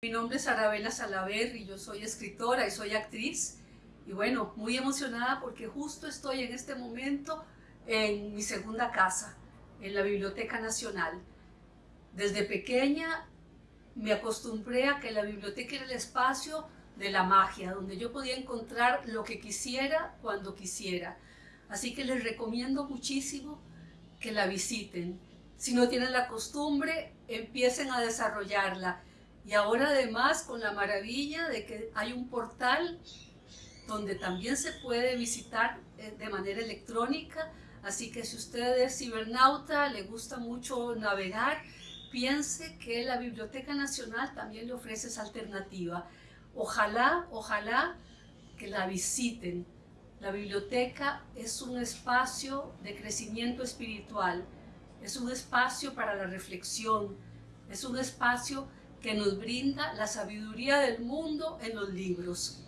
Mi nombre es Arabela Salaver yo soy escritora y soy actriz. Y bueno, muy emocionada porque justo estoy en este momento en mi segunda casa, en la Biblioteca Nacional. Desde pequeña me acostumbré a que la biblioteca era el espacio de la magia, donde yo podía encontrar lo que quisiera cuando quisiera. Así que les recomiendo muchísimo que la visiten. Si no tienen la costumbre, empiecen a desarrollarla y ahora además con la maravilla de que hay un portal donde también se puede visitar eh, de manera electrónica, así que si usted es cibernauta, le gusta mucho navegar, piense que la Biblioteca Nacional también le ofrece esa alternativa. Ojalá, ojalá que la visiten. La biblioteca es un espacio de crecimiento espiritual, es un espacio para la reflexión, es un espacio que nos brinda la sabiduría del mundo en los libros.